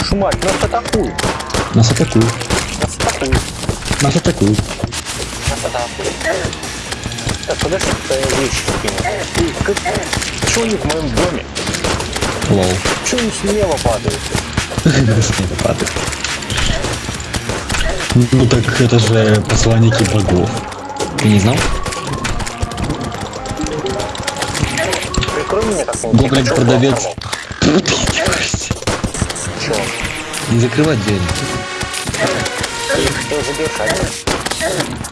Ж мать, нас атакуют. Нас атакуют. Нас атакуют. Нас атакуют. Нас атакуют. Так, подожди, я вещи кину. Ты, как... Чего они в моем доме? Лол. Чего они смело падают? Не падает. Ну так это же посланники богов. Ты не знал? Прикрой Чего? Не закрывать дверь.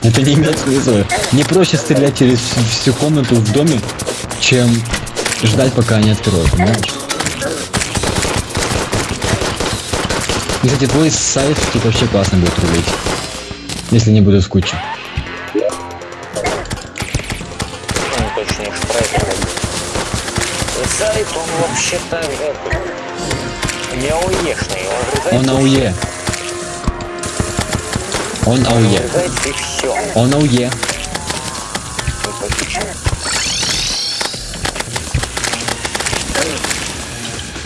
Ты. Это не имеет смысла. Не проще стрелять через всю- комнату в доме, чем ждать, пока они откроют, понимаешь? И, Кстати, твой сайт тут вообще классно будет рулить. Если не буду скучать. Ну. Сайт, он вообще-то не ауешный, он Он АУЕ. Он АУЕ. Он АУЕ.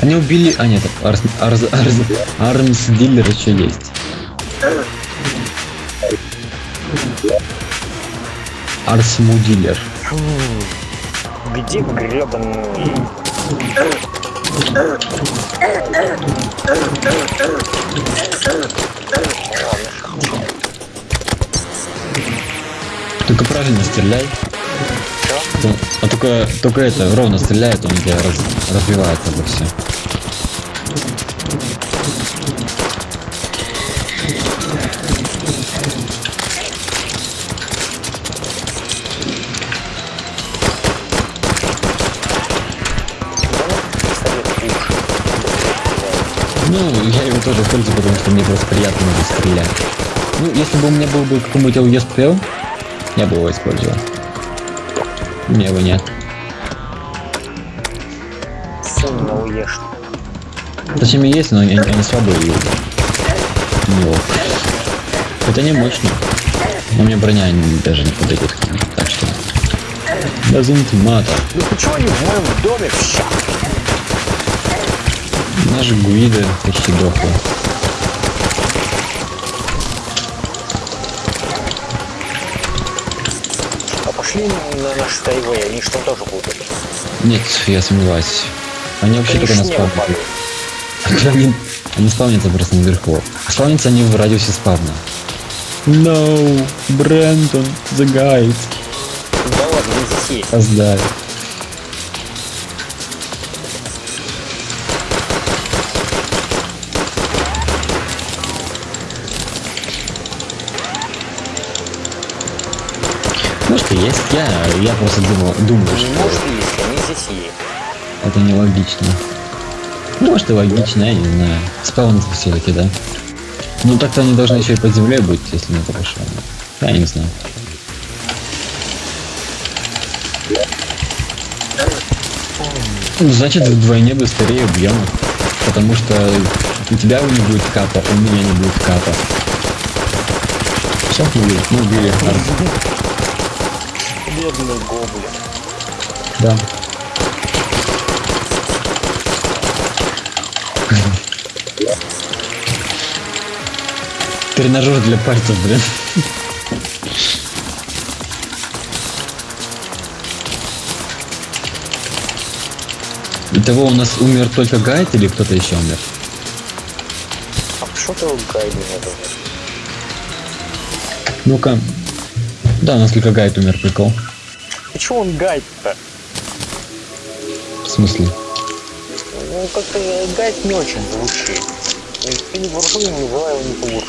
Они убили... А нет, Арс... Арс... Арс... Армс Дилер еще есть. Арсму Дилер. Где гребаный... Только правильно стреляй. То- А только, только это, ровно стреляет, он у тебя раз- разбивается это все. Приятно стрелять. Ну, если бы у меня был бы какой-нибудь ЛЕСПЛ, я бы его использовал. У меня его нет. На уешь. Точнее, есть, но они, они слабые и не ок. Хотя не мощные. Но мне броня даже не подойдет к ним. Так что... Doesn't matter. Ну почему они в моем доме все? Наш Гуида почти дохла. А пошли на наш тайвей, они что тоже будут? Нет, я сомневаюсь. Они вообще только на спавне. Они, они спавнятся просто наверху. А Спавнятся они в радиусе спавна. No, Брентон, the guide. Да ладно, не здесь есть. Создай. Я, просто думал, думаю, Не что может есть, они здесь есть. это нелогично. Ну, Может и логично, я не знаю. Спавнится все-таки, да? Ну так-то они должны еще и под землей быть, если на это пошло. Я не знаю. Ну, Значит, вдвойне быстрее убьем их. Потому что у тебя не будет капа, у меня не будет капа. Все, убили. Ну, убили. Бедный гоблин. Да. Тренажер для пальцев, блин. Итого у нас умер только Гайд или кто-то еще умер? А что ты гайду надо? Ну-ка. Да, у нас только Гайд умер, прикол. Почему он гайд-то? В смысле? Ну, как-то гайд не очень звучит. Ты не буржуй, не называй его не буржуй.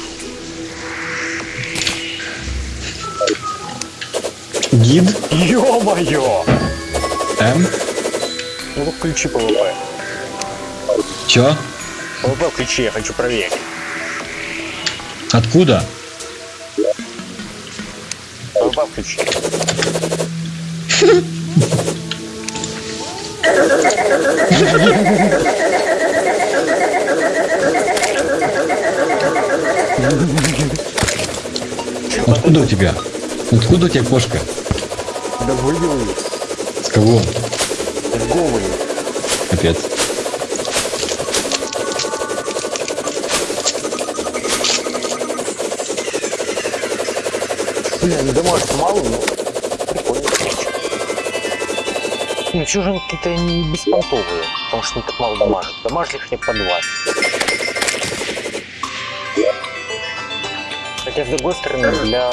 Гид? Ё-моё! М? Ну, включи PVP. Чё? PVP включи, я хочу проверить. Откуда? PVP включи. Откуда у тебя? Откуда у тебя кошка? Да выбил ее. С кого? С головы. Капец. Бля, не домашь мало, но... Ну, чужинки-то не беспонтовые, потому что они так мало дамажат. Дамажили их не по 20. Хотя, с другой стороны, для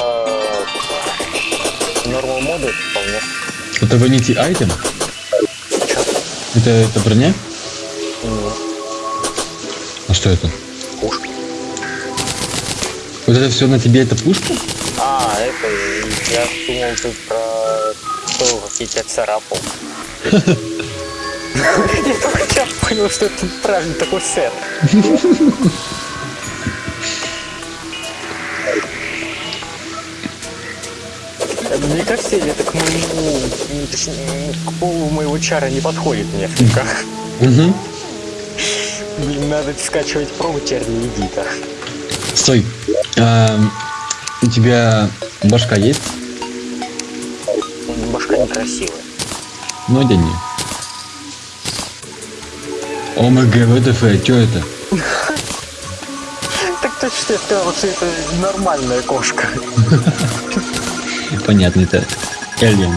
нормал это вполне Это ванити айтем? Чё? Это, это броня? Нет, А что это? пушка. Вот это все на тебе это пушка? А, это, я думал, ты про то, как я тебя царапал. Я только сейчас понял, что это правильно такой сет. Мне кажется, или это к моему, точнее, к полу моего чара не подходит несколько. Угу. Блин, надо скачивать пробу терни Эдита. Стой. А, у тебя башка есть? Башка некрасивая. Ну, одень ее. ОМГ, ВТФ, что это? Так точно я сказал, что это нормальная кошка. Понятно, это Alien.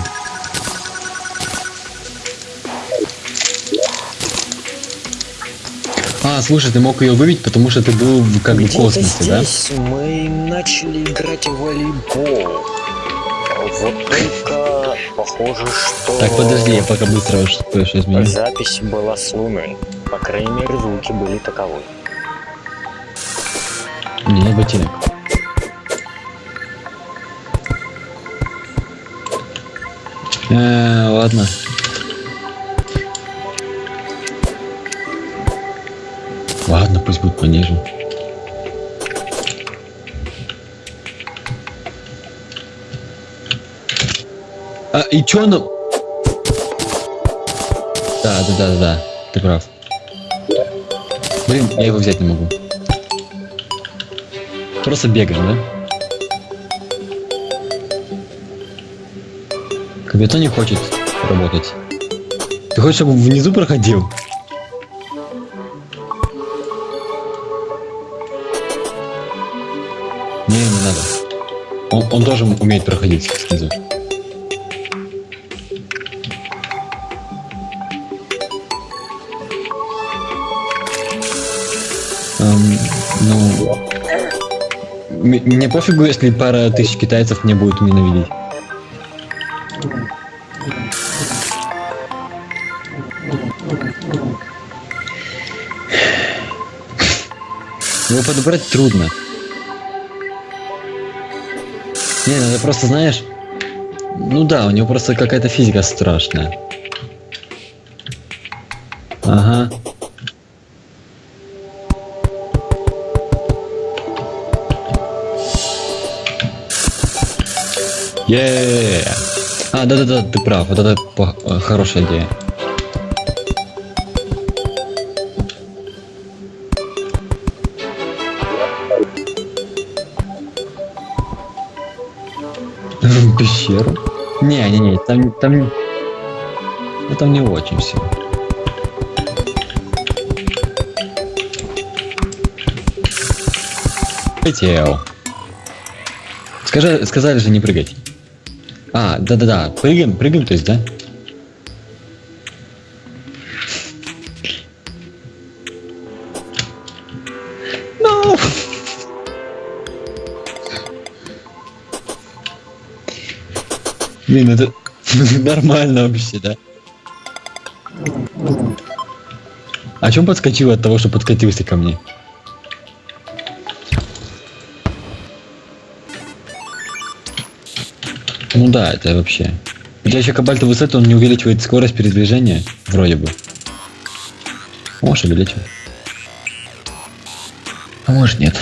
А, слушай, ты мог ее выбить, потому что ты был как бы в космосе, да? здесь мы начали играть в волейбол. Вот только похоже, что Так, подожди, я пока быстро что- кое-что изменю. запись была с Луны. По крайней мере, звуки были таковы. Не, ботинок. Э, ладно. Ладно, пусть будет пониже. А, и чё оно... Да, да, да, да, ты прав. Блин, я его взять не могу. Просто бегаем, да? Капитан не хочет работать. Ты хочешь, чтобы внизу проходил? Не, не надо. Он, он тоже умеет проходить снизу. Эм, ну, мне пофигу, если пара тысяч китайцев мне будет ненавидеть. Его подобрать трудно. Не, надо просто, знаешь... Ну да, у него просто какая-то физика страшная. Ага. Е А, да-да-да, ты прав, вот это хорошая идея. В пещеру? Не, не, не, там, там, ну, там не очень все. Летел. Скажи, сказали же не прыгать. А, да-да-да, прыгаем, прыгаем, то есть, да? No. Блин, это нормально вообще, да? А чем подскочил от того, что подкатился ко мне? Ну да, это вообще. У еще кабальтовый сет, он не увеличивает скорость передвижения, вроде бы. Может, увеличивает. А может нет.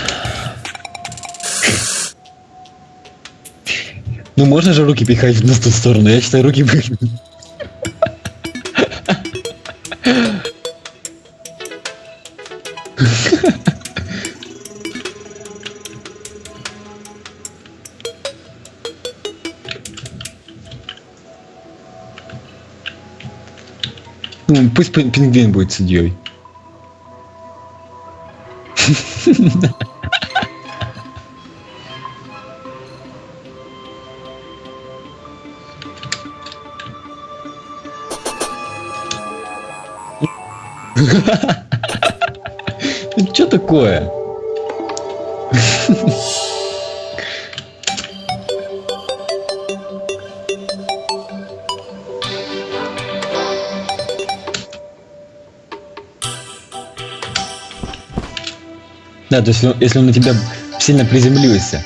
Ну можно же руки пихать на ту сторону, я считаю, руки бы... Ну, пусть пингвин будет судьей. Что такое? Да, то есть если он на тебя сильно приземлился,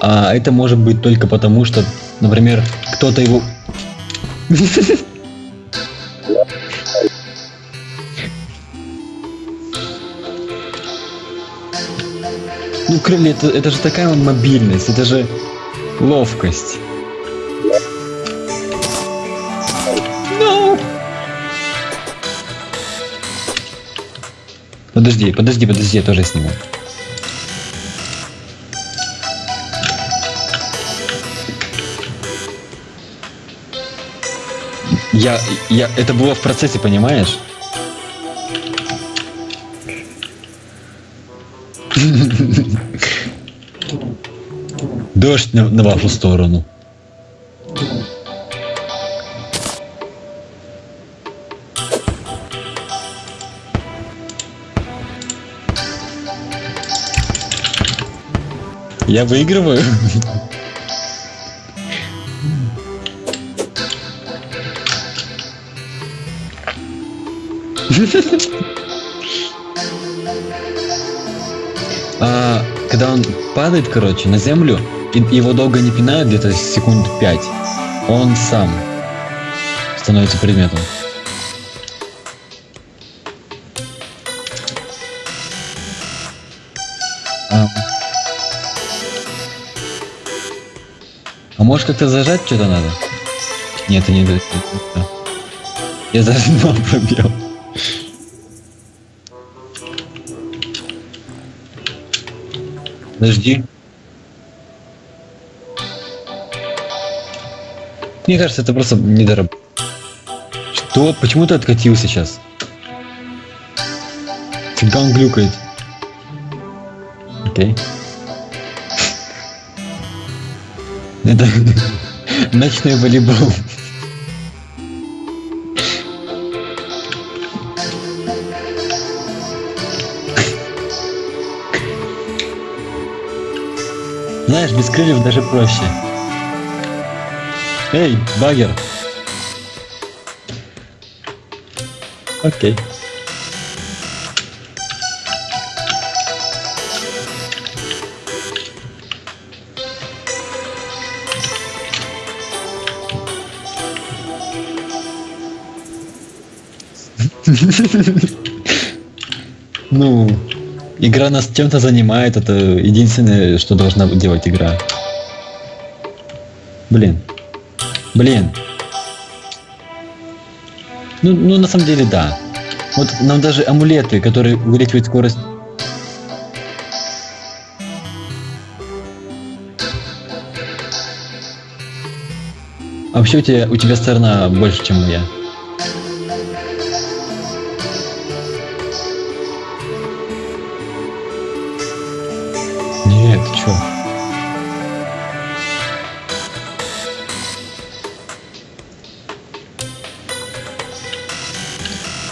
а это может быть только потому, что, например, кто-то его... Ну, крылья, это, это же такая мобильность, это же ловкость. No! Подожди, подожди, подожди, я тоже сниму. Я, я, это было в процессе, понимаешь? Дождь на, на вашу сторону. Я выигрываю. А, когда он падает, короче, на землю, и его долго не пинают, где-то секунд 5, он сам становится предметом. А, а может как-то зажать что-то надо? Нет, это не это- Я зажал пробел. Подожди. Мне кажется, это просто недораб... Что? Почему ты откатил сейчас? Цыган глюкает. Окей. Это ночной волейбол. Знаешь, без крыльев даже проще. Эй, багер. Окей. Ну, игра нас чем-то занимает, это единственное, что должна делать игра. Блин. Блин. Ну, ну, на самом деле, да. Вот нам даже амулеты, которые увеличивают скорость... А вообще у тебя, у тебя сторона больше, чем моя. Нет,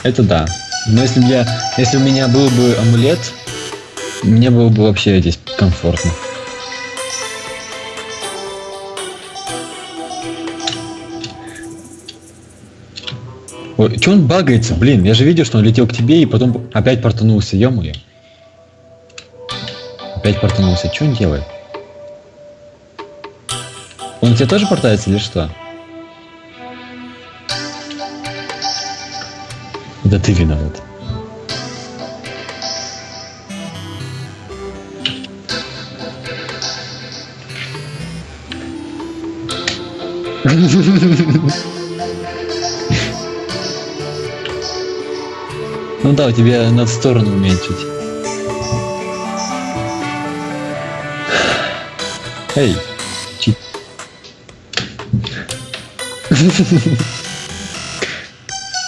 Это да. Но если бы я, если у меня был бы амулет, мне было бы вообще здесь комфортно. Ой, че он багается, блин? Я же видел, что он летел к тебе и потом опять портанулся, ё-моё. Опять портанулся. Что он делает? Он у тебя тоже портается или что? Да ты виноват. Ну да, у тебя надо сторону уменьшить. Эй, чит.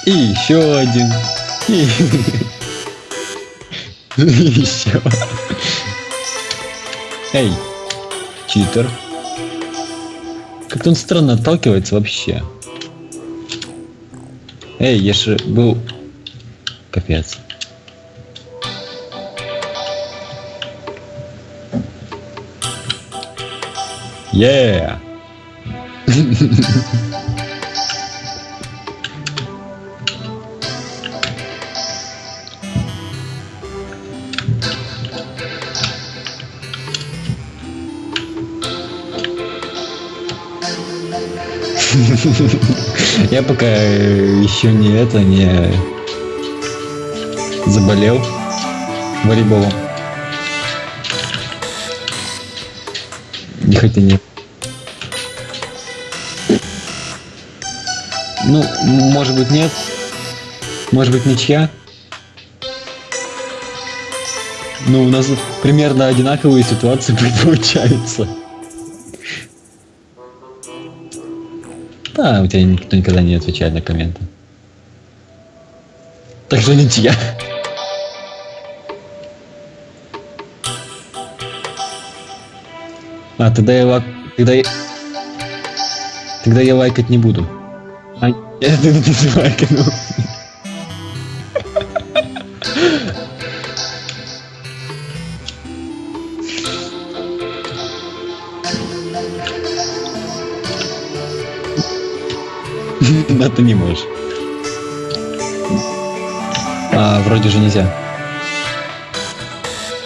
И еще один. И еще. Эй, читер. Как-то он странно отталкивается вообще. Эй, я же был капец. Yeah! Я пока еще не это, не заболел волейболом. Не хотя нет. Ну, может быть нет. Может быть ничья. Ну, у нас примерно одинаковые ситуации получаются. Да, у тебя никто никогда не отвечает на комменты. Так что ничья. А, тогда я лак... Тогда я... Тогда я лайкать не буду. А, я не лайкну. Да ты не можешь. А, вроде же нельзя.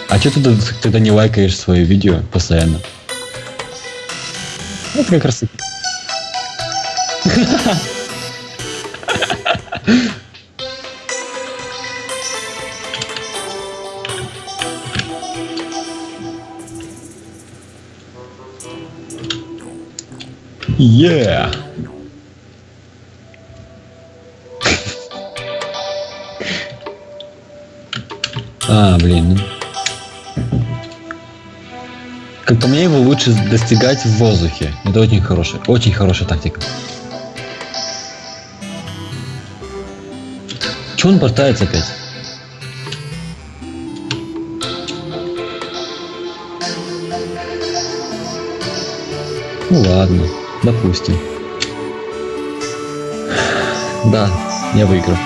А что ты тогда- не лайкаешь свои видео постоянно? Это как раз... Yeah! А, блин. Как по мне, его лучше достигать в воздухе. Это очень хорошая, очень хорошая тактика. Че он портается опять? Ну ладно, допустим. Да, я выиграл.